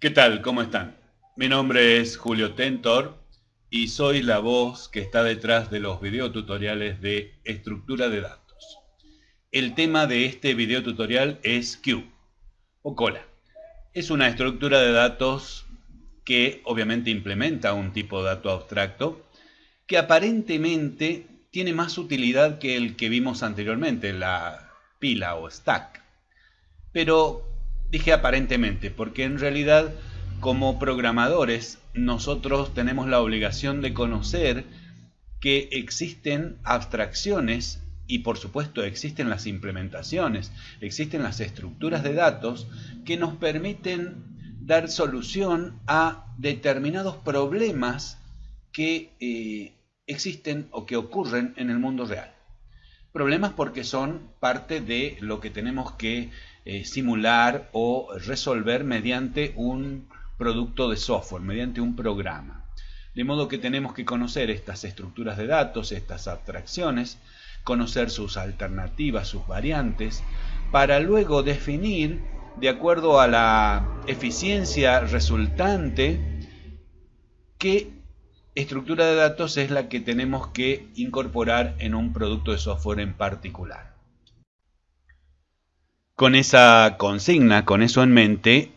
¿Qué tal? ¿Cómo están? Mi nombre es Julio Tentor y soy la voz que está detrás de los videotutoriales de estructura de datos. El tema de este videotutorial es Q o cola. Es una estructura de datos que obviamente implementa un tipo de dato abstracto que aparentemente tiene más utilidad que el que vimos anteriormente, la pila o stack. Pero dije aparentemente, porque en realidad como programadores nosotros tenemos la obligación de conocer que existen abstracciones y por supuesto existen las implementaciones, existen las estructuras de datos que nos permiten dar solución a determinados problemas que eh, existen o que ocurren en el mundo real. Problemas porque son parte de lo que tenemos que eh, simular o resolver mediante un producto de software, mediante un programa. De modo que tenemos que conocer estas estructuras de datos, estas abstracciones, conocer sus alternativas, sus variantes, para luego definir, de acuerdo a la eficiencia resultante, qué estructura de datos es la que tenemos que incorporar en un producto de software en particular. Con esa consigna, con eso en mente,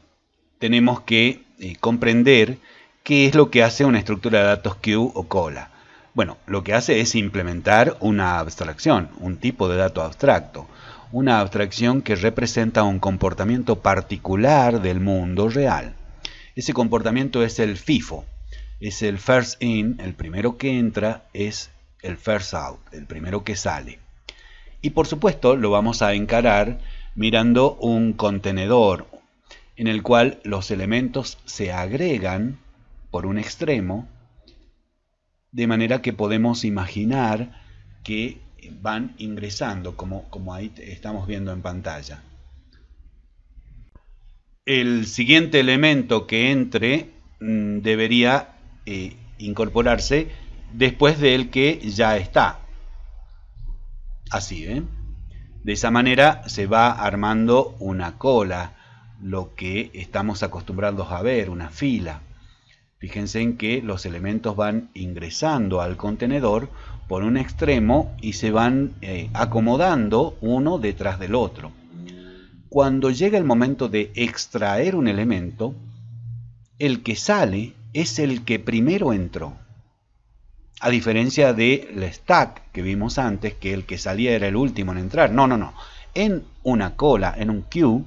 tenemos que eh, comprender qué es lo que hace una estructura de datos queue o cola. Bueno, lo que hace es implementar una abstracción, un tipo de dato abstracto, una abstracción que representa un comportamiento particular del mundo real. Ese comportamiento es el FIFO, es el first in, el primero que entra, es el first out, el primero que sale. Y por supuesto lo vamos a encarar mirando un contenedor, en el cual los elementos se agregan por un extremo, de manera que podemos imaginar que van ingresando, como, como ahí estamos viendo en pantalla. El siguiente elemento que entre mm, debería eh, incorporarse después del que ya está. Así, ¿eh? De esa manera se va armando una cola lo que estamos acostumbrados a ver, una fila. Fíjense en que los elementos van ingresando al contenedor por un extremo y se van eh, acomodando uno detrás del otro. Cuando llega el momento de extraer un elemento, el que sale es el que primero entró. A diferencia del stack que vimos antes, que el que salía era el último en entrar. No, no, no. En una cola, en un queue,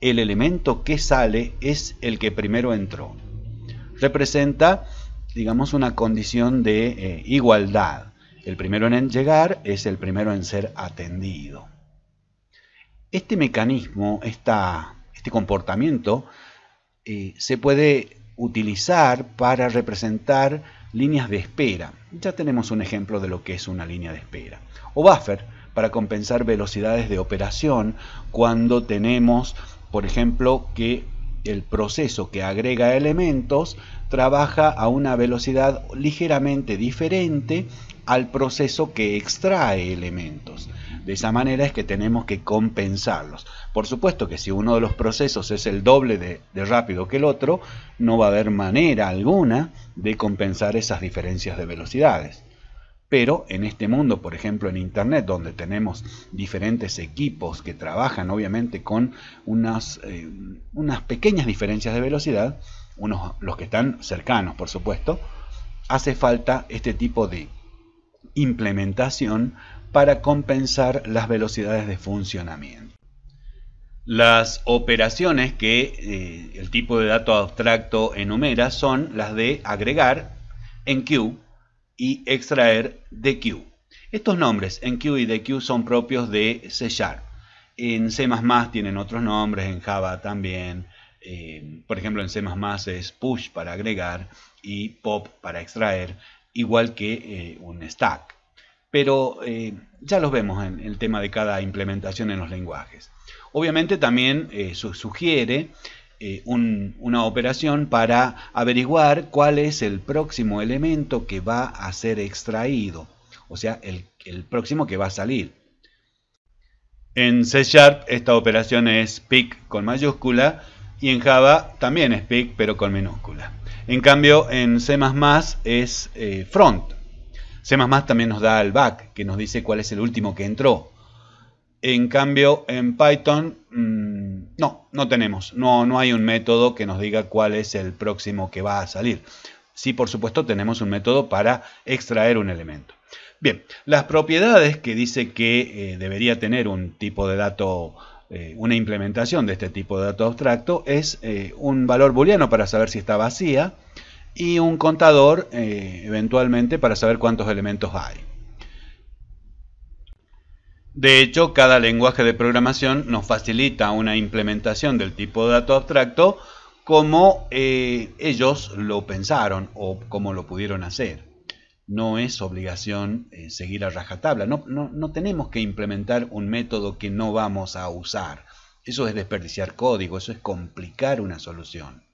el elemento que sale es el que primero entró. Representa, digamos, una condición de eh, igualdad. El primero en llegar es el primero en ser atendido. Este mecanismo, este comportamiento, eh, se puede utilizar para representar líneas de espera. Ya tenemos un ejemplo de lo que es una línea de espera. O buffer, para compensar velocidades de operación cuando tenemos por ejemplo, que el proceso que agrega elementos trabaja a una velocidad ligeramente diferente al proceso que extrae elementos. De esa manera es que tenemos que compensarlos. Por supuesto que si uno de los procesos es el doble de, rápido que el otro, no va a haber manera alguna de compensar esas diferencias de velocidades. Pero en este mundo, por ejemplo en Internet, donde tenemos diferentes equipos que trabajan obviamente con unas, eh, unas pequeñas diferencias de velocidad, unos, los que están cercanos por supuesto, hace falta este tipo de implementación para compensar las velocidades de funcionamiento. Las operaciones que eh, el tipo de dato abstracto enumera son las de agregar en queue y extraer DQ. Estos nombres en Q y DQ son propios de C. En C++ tienen otros nombres, en Java también. Eh, por ejemplo, en C++ es push para agregar y pop para extraer, igual que eh, un stack. Pero eh, ya los vemos en el tema de cada implementación en los lenguajes. Obviamente también sugiere eh, una operación para averiguar cuál es el próximo elemento que va a ser extraído, o sea, el, el próximo que va a salir. En C Sharp esta operación es pick con mayúscula Y en Java también es pick, pero con minúscula. En cambio, en C++ es eh, front. C++ también nos da el back, que nos dice cuál es el último que entró. En cambio, en Python, mm, no, no tenemos. No, no hay un método que nos diga cuál es el próximo que va a salir. Sí, por supuesto, tenemos un método para extraer un elemento. Bien, las propiedades que dice que eh, debería tener un tipo de dato, eh, una implementación de este tipo de dato abstracto, es eh, un valor booleano para saber si está vacía y un contador eventualmente para saber cuántos elementos hay. De hecho, cada lenguaje de programación nos facilita una implementación del tipo de dato abstracto como ellos lo pensaron o como lo pudieron hacer no es obligación eh, seguir a rajatabla. No, no, tenemos que implementar un método que no vamos a usar. Eso es desperdiciar código, eso es complicar una solución.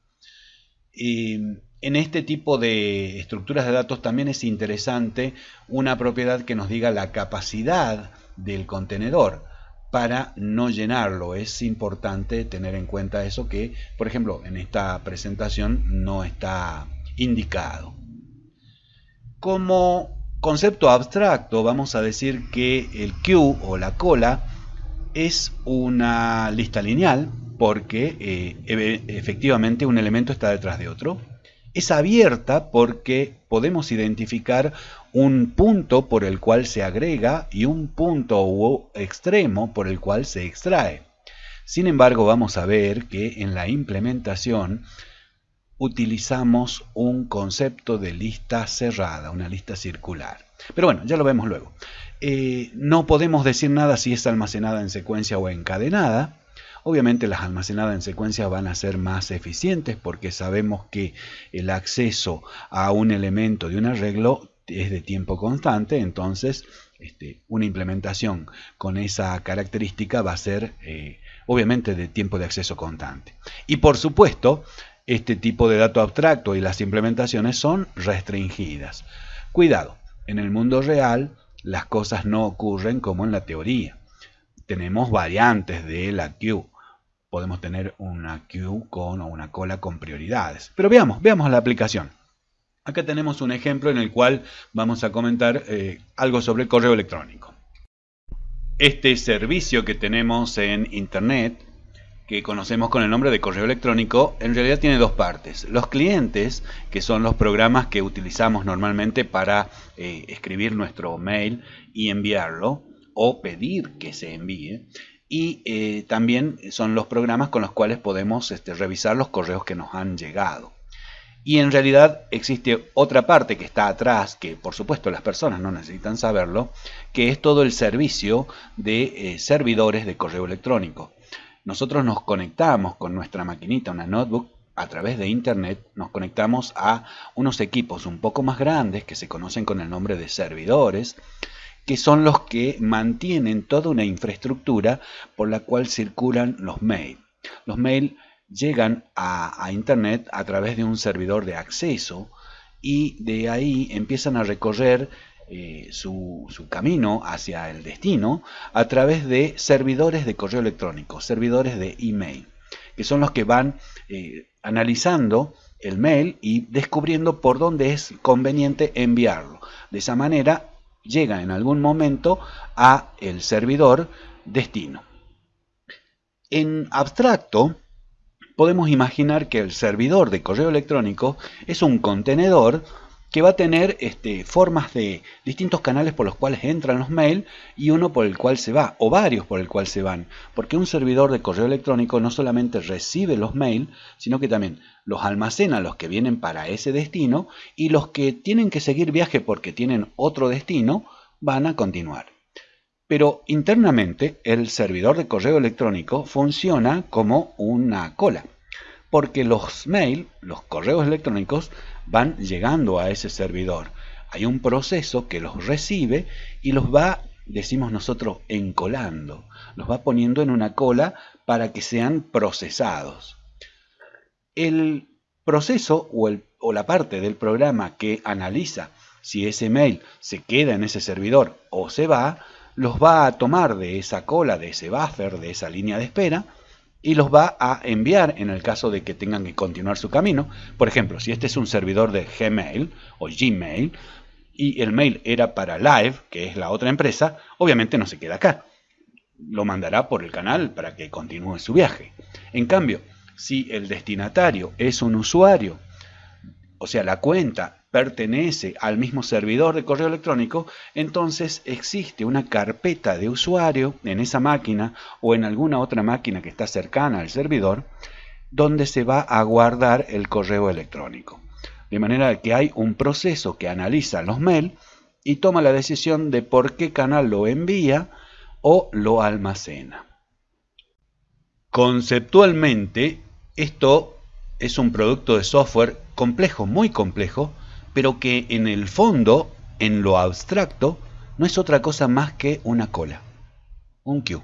Y en este tipo de estructuras de datos también es interesante una propiedad que nos diga la capacidad del contenedor para no llenarlo. Es importante tener en cuenta eso que, por ejemplo, en esta presentación no está indicado. Como concepto abstracto vamos a decir que el queue o la cola es una lista lineal porque eh, efectivamente un elemento está detrás de otro. Es abierta porque podemos identificar un punto por el cual se agrega y un punto extremo por el cual se extrae. Sin embargo, vamos a ver que en la implementación utilizamos un concepto de lista cerrada, una lista circular. Pero bueno, ya lo vemos luego. Eh, no podemos decir nada si es almacenada en secuencia o encadenada. Obviamente las almacenadas en secuencia van a ser más eficientes porque sabemos que el acceso a un elemento de un arreglo es de tiempo constante, entonces este, una implementación con esa característica va a ser eh, obviamente de tiempo de acceso constante. Y por supuesto, este tipo de dato abstracto y las implementaciones son restringidas. Cuidado, en el mundo real las cosas no ocurren como en la teoría. Tenemos variantes de la queue. Podemos tener una queue con o una cola con prioridades. Pero veamos, veamos la aplicación. Acá tenemos un ejemplo en el cual vamos a comentar eh, algo sobre el correo electrónico. Este servicio que tenemos en Internet que conocemos con el nombre de correo electrónico, en realidad tiene dos partes. Los clientes, que son los programas que utilizamos normalmente para eh, escribir nuestro mail y enviarlo, o pedir que se envíe. Y eh, también son los programas con los cuales podemos este, revisar los correos que nos han llegado. Y en realidad existe otra parte que está atrás, que por supuesto las personas no necesitan saberlo, que es todo el servicio de eh, servidores de correo electrónico. Nosotros nos conectamos con nuestra maquinita, una notebook, a través de internet nos conectamos a unos equipos un poco más grandes que se conocen con el nombre de servidores, que son los que mantienen toda una infraestructura por la cual circulan los mails. Los mails llegan a, a, internet a través de un servidor de acceso y de ahí empiezan a recorrer eh, su, camino hacia el destino a través de servidores de correo electrónico, servidores de email, que son los que van eh, analizando el mail y descubriendo por dónde es conveniente enviarlo. De esa manera llega en algún momento a el servidor destino. En abstracto, podemos imaginar que el servidor de correo electrónico es un contenedor que va a tener este, formas de distintos canales por los cuales entran los mails y uno por el cual se va, o varios por el cual se van, porque un servidor de correo electrónico no solamente recibe los mails, sino que también los almacena los que vienen para ese destino y los que tienen que seguir viaje porque tienen otro destino van a continuar. Pero internamente el servidor de correo electrónico funciona como una cola, porque los mails, los correos electrónicos, van llegando a ese servidor. Hay un proceso que los recibe y los va, decimos nosotros, encolando. Los va poniendo en una cola para que sean procesados. El proceso o, la parte del programa que analiza si ese mail se queda en ese servidor o se va, los va a tomar de esa cola, de ese buffer, de esa línea de espera, y los va a enviar en el caso de que tengan que continuar su camino. Por ejemplo, si este es un servidor de Gmail o Gmail y el mail era para Live, que es la otra empresa, obviamente no se queda acá. Lo mandará por el canal para que continúe su viaje. En cambio, si el destinatario es un usuario, o sea, la cuenta pertenece al mismo servidor de correo electrónico, entonces existe una carpeta de usuario en esa máquina o en alguna otra máquina que está cercana al servidor, donde se va a guardar el correo electrónico. De manera que hay un proceso que analiza los mails y toma la decisión de por qué canal lo envía o lo almacena. Conceptualmente, esto es un producto de software complejo, muy complejo, pero que en el fondo, en lo abstracto, no es otra cosa más que una cola, un queue.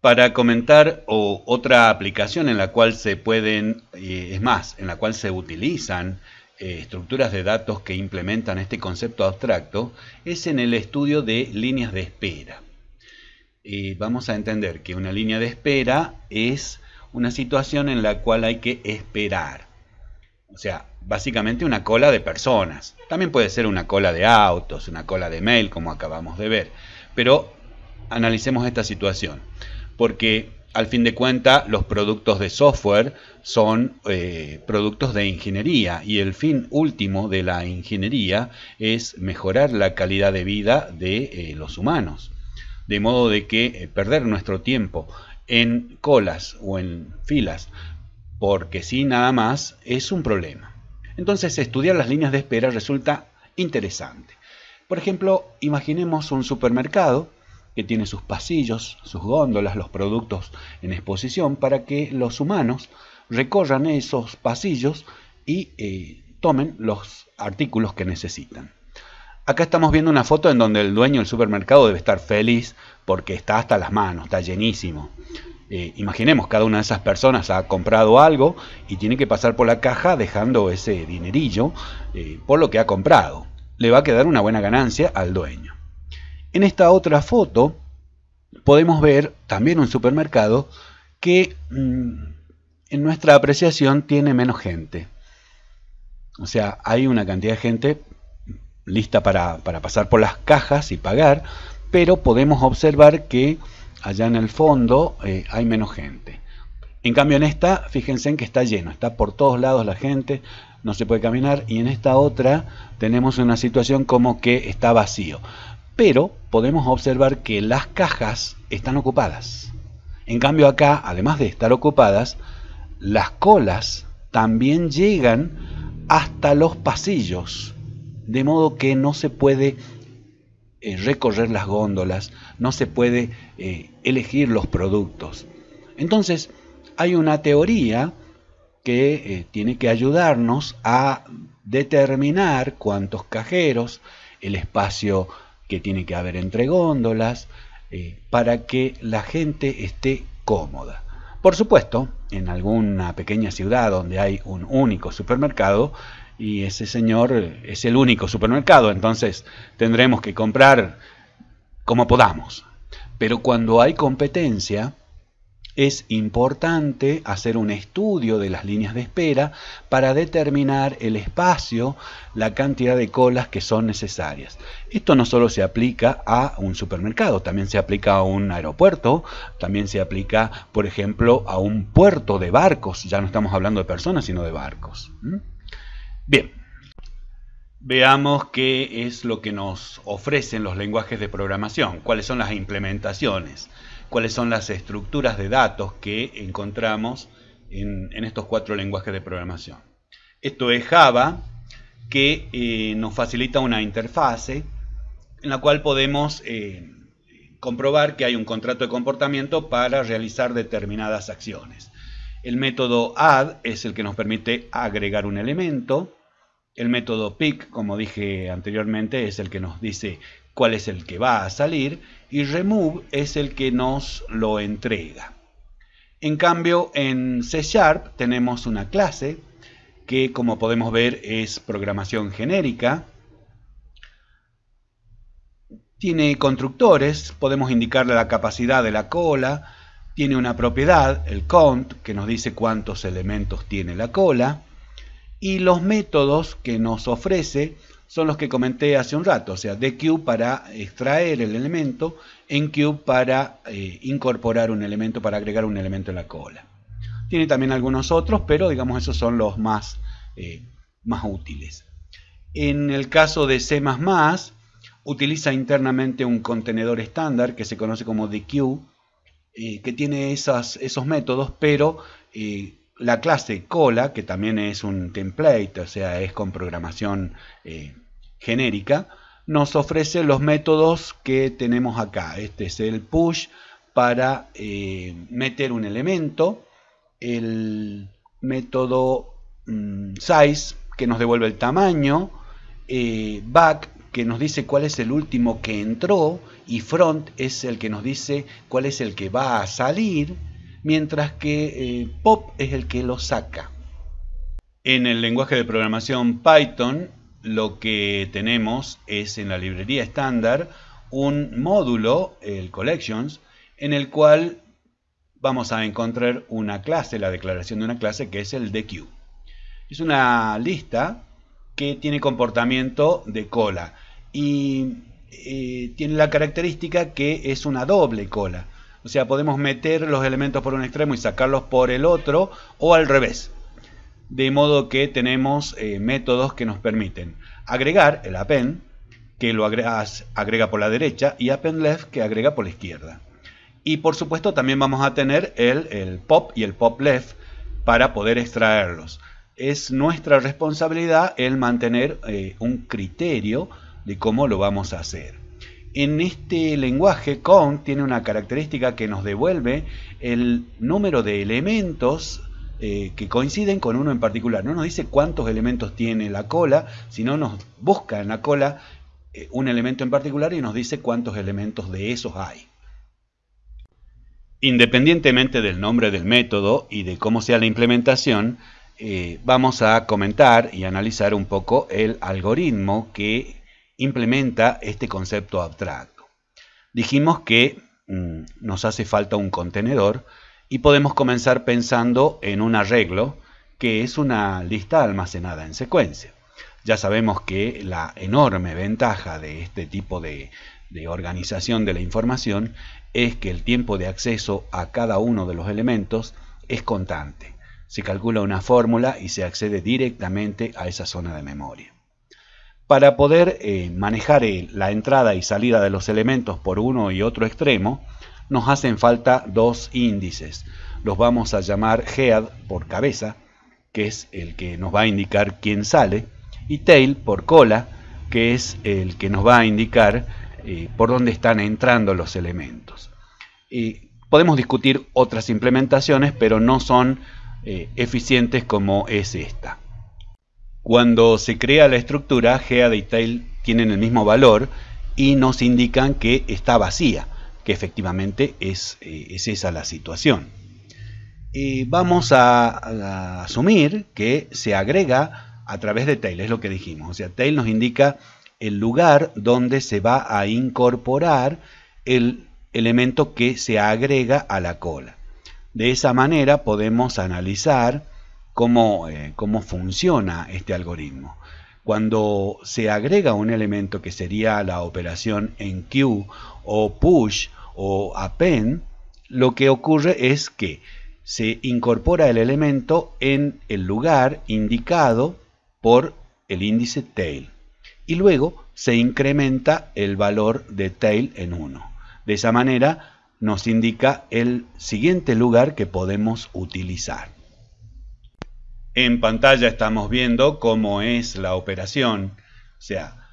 Para comentar otra aplicación en la cual se pueden, eh, es más, en la cual se utilizan eh, estructuras de datos que implementan este concepto abstracto, es en el estudio de líneas de espera. vamos a entender que una línea de espera es una situación en la cual hay que esperar. O sea, básicamente una cola de personas. También puede ser una cola de autos, una cola de mail, como acabamos de ver. Pero analicemos esta situación, porque al fin de cuentas los productos de software son eh, productos de ingeniería y el fin último de la ingeniería es mejorar la calidad de vida de eh, los humanos. De modo de que eh, perder nuestro tiempo en colas o en filas porque sí nada más es un problema. Entonces estudiar las líneas de espera resulta interesante. Por ejemplo, imaginemos un supermercado que tiene sus pasillos, sus góndolas, los productos en exposición para que los humanos recorran esos pasillos y eh, tomen los artículos que necesitan. Acá estamos viendo una foto en donde el dueño del supermercado debe estar feliz porque está hasta las manos, está llenísimo. Eh, imaginemos, cada una de esas personas ha comprado algo y tiene que pasar por la caja dejando ese dinerillo eh, por lo que ha comprado. Le va a quedar una buena ganancia al dueño. En esta otra foto podemos ver también un supermercado que mm, en nuestra apreciación tiene menos gente. O sea, hay una cantidad de gente lista para pasar por las cajas y pagar, pero podemos observar que allá en el fondo eh, hay menos gente. En cambio en esta, fíjense en que está lleno, está por todos lados la gente, no se puede caminar y en esta otra tenemos una situación como que está vacío. Pero podemos observar que las cajas están ocupadas. En cambio acá, además de estar ocupadas, las colas también llegan hasta los pasillos, de modo que no se puede eh, recorrer las góndolas, no se puede eh, elegir los productos. Entonces, hay una teoría que eh, tiene que ayudarnos a determinar cuántos cajeros, el espacio que tiene que haber entre góndolas, para que la gente esté cómoda. Por supuesto, en alguna pequeña ciudad donde hay un único supermercado, y ese señor es el único supermercado, entonces tendremos que comprar como podamos. Pero cuando hay competencia, es importante hacer un estudio de las líneas de espera para determinar el espacio, la cantidad de colas que son necesarias. Esto no solo se aplica a un supermercado, también se aplica a un aeropuerto, también se aplica, por ejemplo, a un puerto de barcos. Ya no estamos hablando de personas, sino de barcos. Bien, veamos qué es lo que nos ofrecen los lenguajes de programación, cuáles son las implementaciones, cuáles son las estructuras de datos que encontramos en, estos cuatro lenguajes de programación. Esto es Java, que eh, nos facilita una interfase en la cual podemos eh, comprobar que hay un contrato de comportamiento para realizar determinadas acciones. El método add es el que nos permite agregar un elemento. El método pick, como dije anteriormente, es el que nos dice cuál es el que va a salir. Y remove es el que nos lo entrega. En cambio, en C Sharp tenemos una clase que, como podemos ver, es programación genérica. Tiene constructores, podemos indicarle la capacidad de la cola, Tiene una propiedad, el count, que nos dice cuántos elementos tiene la cola. Y los métodos que nos ofrece son los que comenté hace un rato, o sea, dequeue para extraer el elemento, enqueue para eh, incorporar un elemento, para agregar un elemento en la cola. Tiene también algunos otros, pero digamos esos son los más, eh, más útiles. En el caso de C++, utiliza internamente un contenedor estándar que se conoce como dequeue, eh, que tiene esos métodos, pero la clase cola, que también es un template, o sea, es con programación genérica, nos ofrece los métodos que tenemos acá. Este es el push para meter un elemento, el método mm, size que nos devuelve el tamaño, eh, back que nos dice cuál es el último que entró y front es el que nos dice cuál es el que va a salir, mientras que eh, pop es el que lo saca. En el lenguaje de programación Python lo que tenemos es en la librería estándar un módulo, el collections, en el cual vamos a encontrar una clase, la declaración de una clase, que es el dequeue. Es una lista que tiene comportamiento de cola y eh, tiene la característica que es una doble cola. O sea, podemos meter los elementos por un extremo y sacarlos por el otro o al revés. De modo que tenemos eh, métodos que nos permiten agregar el append, que lo agrega por la derecha, y append left, que agrega por la izquierda. Y por supuesto también vamos a tener el, pop y el pop left para poder extraerlos. Es nuestra responsabilidad el mantener eh, un criterio de cómo lo vamos a hacer. En este lenguaje count tiene una característica que nos devuelve el número de elementos eh, que coinciden con uno en particular. No nos dice cuántos elementos tiene la cola, sino nos busca en la cola eh, un elemento en particular y nos dice cuántos elementos de esos hay. Independientemente del nombre del método y de cómo sea la implementación, eh, vamos a comentar y analizar un poco el algoritmo que implementa este concepto abstracto. Dijimos que mm, nos hace falta un contenedor y podemos comenzar pensando en un arreglo que es una lista almacenada en secuencia. Ya sabemos que la enorme ventaja de este tipo de, de organización de la información es que el tiempo de acceso a cada uno de los elementos es constante. Se calcula una fórmula y se accede directamente a esa zona de memoria. Para poder eh, manejar eh, la entrada y salida de los elementos por uno y otro extremo, nos hacen falta dos índices. Los vamos a llamar head por cabeza, que es el que nos va a indicar quién sale, y tail por cola, que es el que nos va a indicar eh, por dónde están entrando los elementos. podemos discutir otras implementaciones, pero no son eficientes como es esta. Cuando se crea la estructura, head y tail tienen el mismo valor y nos indican que está vacía, que efectivamente es, eh, esa la situación. vamos a, asumir que se agrega a través de tail, es lo que dijimos. O sea, tail nos indica el lugar donde se va a incorporar el elemento que se agrega a la cola. De esa manera podemos analizar cómo, eh, cómo funciona este algoritmo. Cuando se agrega un elemento que sería la operación en queue o push o append, lo que ocurre es que se incorpora el elemento en el lugar indicado por el índice tail y luego se incrementa el valor de tail en 1. De esa manera nos indica el siguiente lugar que podemos utilizar. En pantalla estamos viendo cómo es la operación, o sea,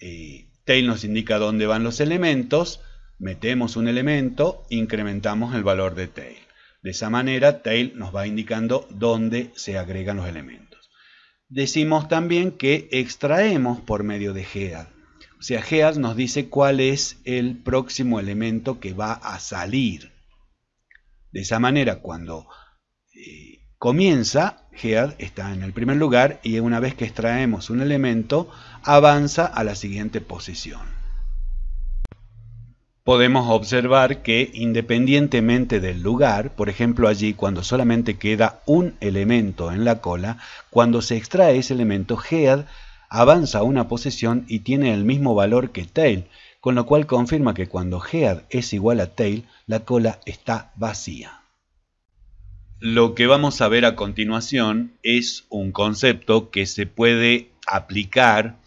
eh, tail nos indica dónde van los elementos, metemos un elemento, incrementamos el valor de tail. De esa manera, tail nos va indicando dónde se agregan los elementos decimos también que extraemos por medio de head. O sea, head nos dice cuál es el próximo elemento que va a salir. De esa manera, cuando eh, comienza, head está en el primer lugar y una vez que extraemos un elemento, avanza a la siguiente posición. podemos observar que independientemente del lugar, por ejemplo allí cuando solamente queda un elemento en la cola, cuando se extrae ese elemento, head avanza una posición y tiene el mismo valor que tail, con lo cual confirma que cuando head es igual a tail, la cola está vacía. Lo que vamos a ver a continuación es un concepto que se puede aplicar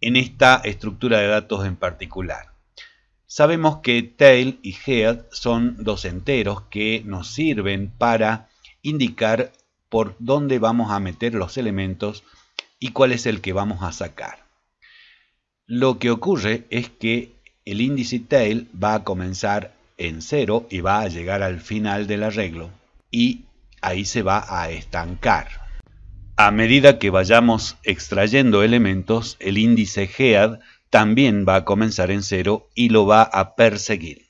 en esta estructura de datos en particular. Sabemos que tail y head son dos enteros que nos sirven para indicar por dónde vamos a meter los elementos y cuál es el que vamos a sacar. Lo que ocurre es que el índice tail va a comenzar en cero y va a llegar al final del arreglo y ahí se va a estancar. A medida que vayamos extrayendo elementos, el índice head también va a comenzar en cero y lo va a perseguir.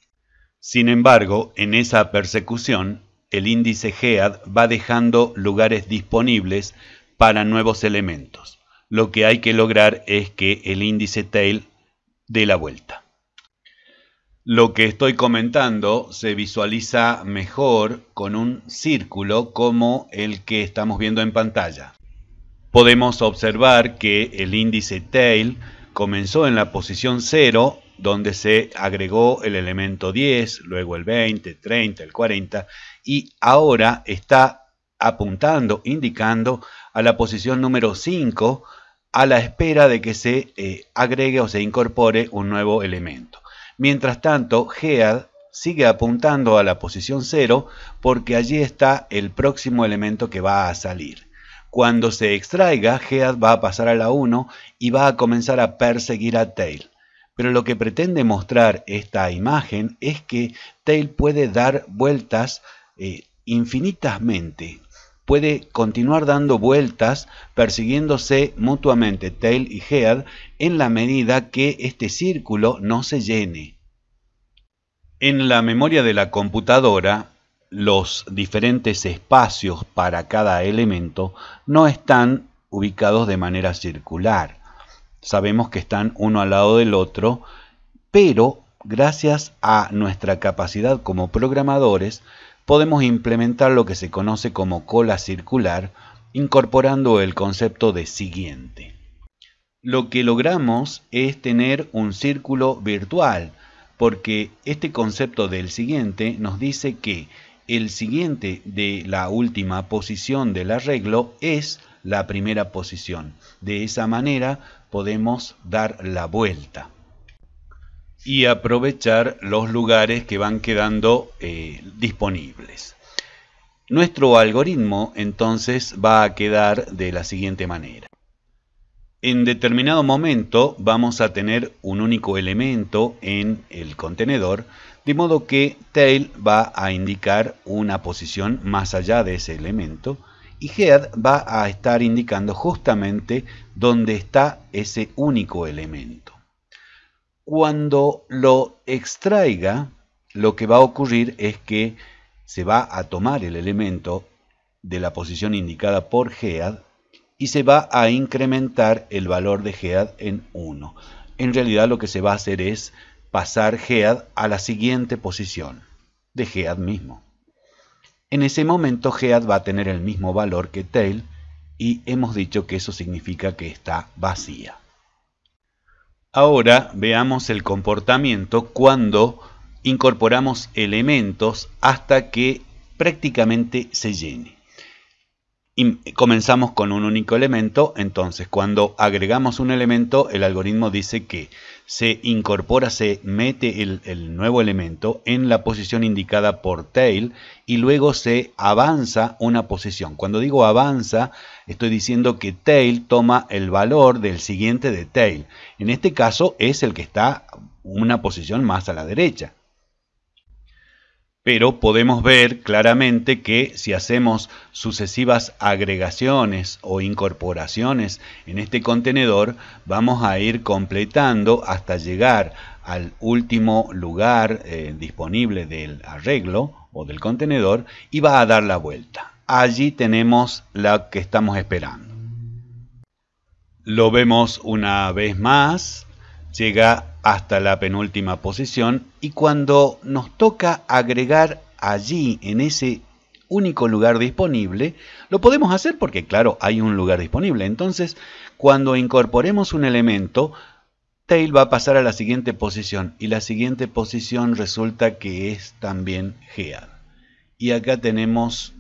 Sin embargo, en esa persecución, el índice head va dejando lugares disponibles para nuevos elementos. Lo que hay que lograr es que el índice tail dé la vuelta. Lo que estoy comentando se visualiza mejor con un círculo como el que estamos viendo en pantalla. Podemos observar que el índice tail comenzó en la posición 0, donde se agregó el elemento 10, luego el 20, 30, el 40, y ahora está apuntando, indicando a la posición número 5, a la espera de que se eh, agregue o se incorpore un nuevo elemento. Mientras tanto, head sigue apuntando a la posición 0 porque allí está el próximo elemento que va a salir. Cuando se extraiga, Head va a pasar a la 1 y va a comenzar a perseguir a Tail. Pero lo que pretende mostrar esta imagen es que Tail puede dar vueltas eh, infinitamente. Puede continuar dando vueltas persiguiéndose mutuamente Tail y Head en la medida que este círculo no se llene. En la memoria de la computadora, los diferentes espacios para cada elemento no están ubicados de manera circular. Sabemos que están uno al lado del otro, pero gracias a nuestra capacidad como programadores podemos implementar lo que se conoce como cola circular, incorporando el concepto de siguiente. Lo que logramos es tener un círculo virtual, porque este concepto del siguiente nos dice que el siguiente de la última posición del arreglo es la primera posición. De esa manera podemos dar la vuelta y aprovechar los lugares que van quedando eh, disponibles. Nuestro algoritmo entonces va a quedar de la siguiente manera. En determinado momento vamos a tener un único elemento en el contenedor de modo que tail va a indicar una posición más allá de ese elemento y head va a estar indicando justamente dónde está ese único elemento. Cuando lo extraiga, lo que va a ocurrir es que se va a tomar el elemento de la posición indicada por head y se va a incrementar el valor de head en 1. En realidad lo que se va a hacer es pasar Head a la siguiente posición de Head mismo. En ese momento Head va a tener el mismo valor que Tail y hemos dicho que eso significa que está vacía. Ahora veamos el comportamiento cuando incorporamos elementos hasta que prácticamente se llene. Y comenzamos con un único elemento, entonces cuando agregamos un elemento el algoritmo dice que se incorpora, se mete el, nuevo elemento en la posición indicada por tail y luego se avanza una posición. Cuando digo avanza, estoy diciendo que tail toma el valor del siguiente de tail. En este caso es el que está una posición más a la derecha pero podemos ver claramente que si hacemos sucesivas agregaciones o incorporaciones en este contenedor, vamos a ir completando hasta llegar al último lugar eh, disponible del arreglo o del contenedor y va a dar la vuelta. Allí tenemos la que estamos esperando. Lo vemos una vez más, llega hasta la penúltima posición y cuando nos toca agregar allí en ese único lugar disponible, lo podemos hacer porque claro, hay un lugar disponible. Entonces, cuando incorporemos un elemento, tail va a pasar a la siguiente posición y la siguiente posición resulta que es también head. Y acá tenemos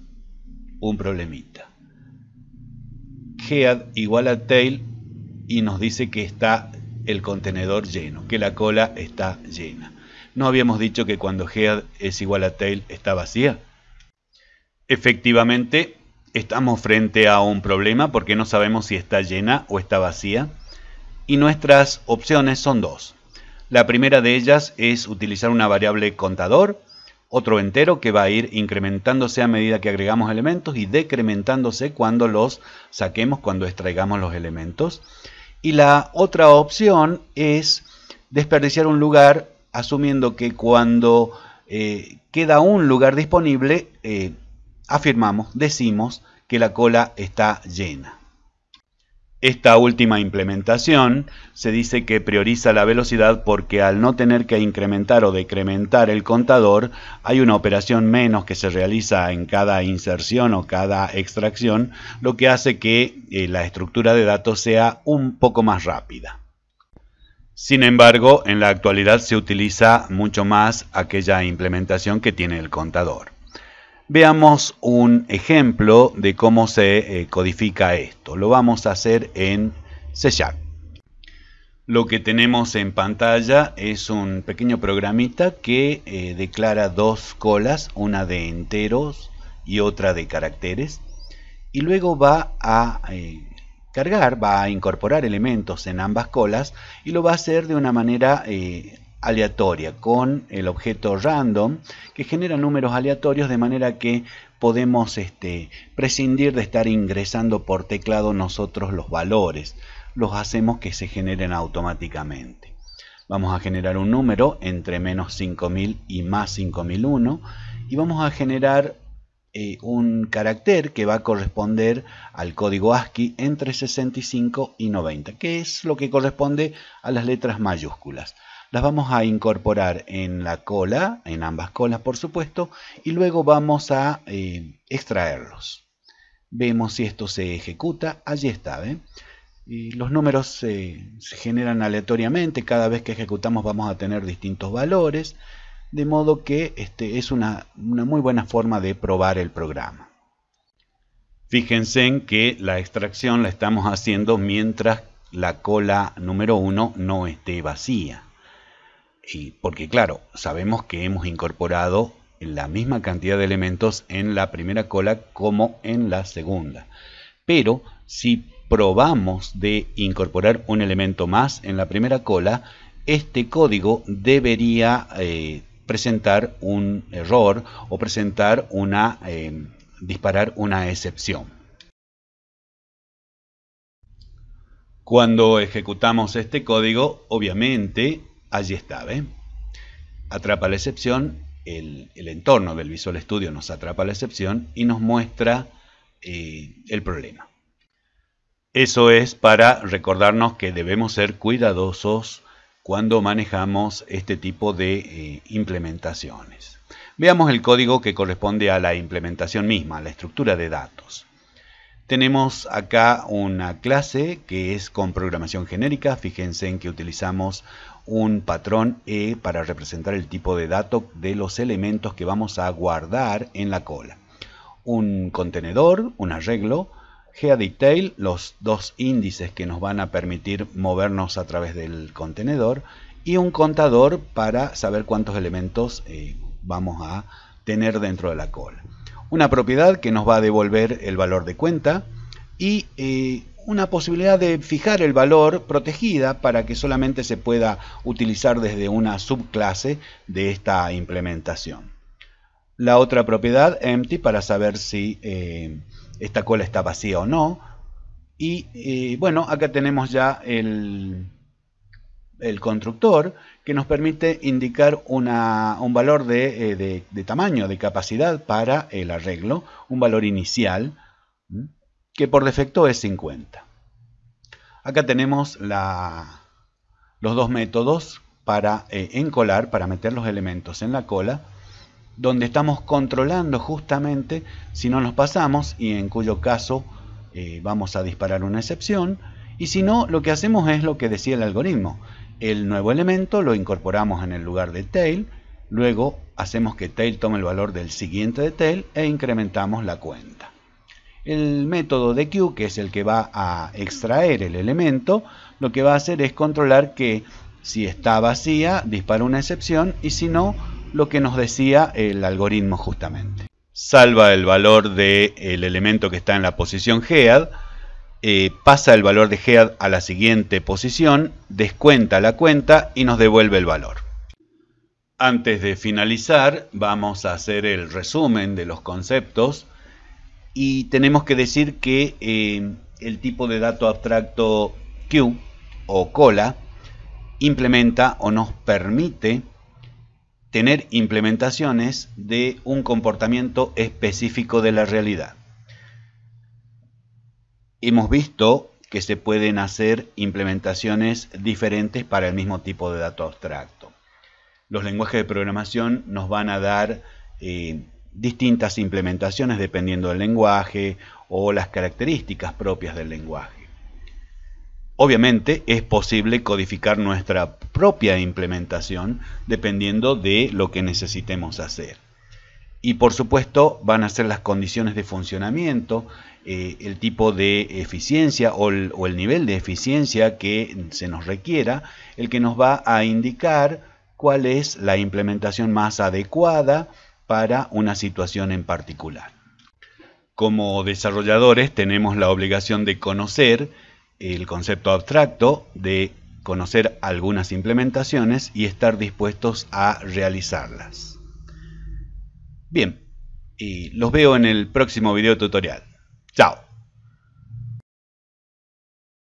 un problemita. Head igual a tail y nos dice que está el contenedor lleno, que la cola está llena. ¿No habíamos dicho que cuando head es igual a tail está vacía? Efectivamente, estamos frente a un problema porque no sabemos si está llena o está vacía. Y nuestras opciones son dos. La primera de ellas es utilizar una variable contador, otro entero que va a ir incrementándose a medida que agregamos elementos y decrementándose cuando los saquemos, cuando extraigamos los elementos. Y la otra opción es desperdiciar un lugar asumiendo que cuando eh, queda un lugar disponible, eh, afirmamos, decimos que la cola está llena. Esta última implementación se dice que prioriza la velocidad porque al no tener que incrementar o decrementar el contador, hay una operación menos que se realiza en cada inserción o cada extracción, lo que hace que eh, la estructura de datos sea un poco más rápida. Sin embargo, en la actualidad se utiliza mucho más aquella implementación que tiene el contador. Veamos un ejemplo de cómo se eh, codifica esto. Lo vamos a hacer en C Sharp. Lo que tenemos en pantalla es un pequeño programita que eh, declara dos colas, una de enteros y otra de caracteres. Y luego va a eh, cargar, va a incorporar elementos en ambas colas y lo va a hacer de una manera aleatoria con el objeto random que genera números aleatorios de manera que podemos este, prescindir de estar ingresando por teclado nosotros los valores. Los hacemos que se generen automáticamente. Vamos a generar un número entre menos 5000 y más 5001 y vamos a generar eh, un carácter que va a corresponder al código ASCII entre 65 y 90, que es lo que corresponde a las letras mayúsculas las vamos a incorporar en la cola, en ambas colas por supuesto, y luego vamos a eh, extraerlos. Vemos si esto se ejecuta, allí está, Y los números se generan aleatoriamente, cada vez que ejecutamos vamos a tener distintos valores, de modo que este es una, una muy buena forma de probar el programa. Fíjense en que la extracción la estamos haciendo mientras la cola número 1 no esté vacía porque claro, sabemos que hemos incorporado la misma cantidad de elementos en la primera cola como en la segunda. Pero si probamos de incorporar un elemento más en la primera cola, este código debería eh, presentar un error o presentar una, eh, disparar una excepción. Cuando ejecutamos este código, obviamente allí está, ¿ve? Atrapa la excepción, el, entorno del Visual Studio nos atrapa la excepción y nos muestra eh, el problema. Eso es para recordarnos que debemos ser cuidadosos cuando manejamos este tipo de eh, implementaciones. Veamos el código que corresponde a la implementación misma, a la estructura de datos. Tenemos acá una clase que es con programación genérica. Fíjense en que utilizamos un patrón E para representar el tipo de dato de los elementos que vamos a guardar en la cola. Un contenedor, un arreglo, GeoDetail, los dos índices que nos van a permitir movernos a través del contenedor y un contador para saber cuántos elementos eh, vamos a tener dentro de la cola. Una propiedad que nos va a devolver el valor de cuenta y eh, una posibilidad de fijar el valor protegida para que solamente se pueda utilizar desde una subclase de esta implementación. La otra propiedad, empty, para saber si eh, esta cola está vacía o no. Y eh, bueno, acá tenemos ya el, constructor que nos permite indicar una, un valor eh, de, de, tamaño, de capacidad para el arreglo, un valor inicial que por defecto es 50. Acá tenemos los dos métodos para eh, encolar, para meter los elementos en la cola, donde estamos controlando justamente si no nos pasamos y en cuyo caso eh, vamos a disparar una excepción. Y si no lo que hacemos es lo que decía el algoritmo. El nuevo elemento lo incorporamos en el lugar de tail luego hacemos que tail tome el valor del siguiente de tail e incrementamos la cuenta el método de Q, que es el que va a extraer el elemento, lo que va a hacer es controlar que si está vacía, dispara una excepción y si no, lo que nos decía el algoritmo justamente. Salva el valor del elemento que está en la posición head, eh, pasa el valor de head a la siguiente posición, descuenta la cuenta y nos devuelve el valor. Antes de finalizar, vamos a hacer el resumen de los conceptos y tenemos que decir que eh, el tipo de dato abstracto Q o cola implementa o nos permite tener implementaciones de un comportamiento específico de la realidad. Hemos visto que se pueden hacer implementaciones diferentes para el mismo tipo de dato abstracto. Los lenguajes de programación nos van a dar eh, distintas implementaciones dependiendo del lenguaje o las características propias del lenguaje. Obviamente es posible codificar nuestra propia implementación dependiendo de lo que necesitemos hacer. Y por supuesto van a ser las condiciones de funcionamiento, eh, el tipo de eficiencia o el, o el nivel de eficiencia que se nos requiera, el que nos va a indicar cuál es la implementación más adecuada para una situación en particular. Como desarrolladores tenemos la obligación de conocer el concepto abstracto, de conocer algunas implementaciones y estar dispuestos a realizarlas. Bien, y los veo en el próximo video tutorial. Chao.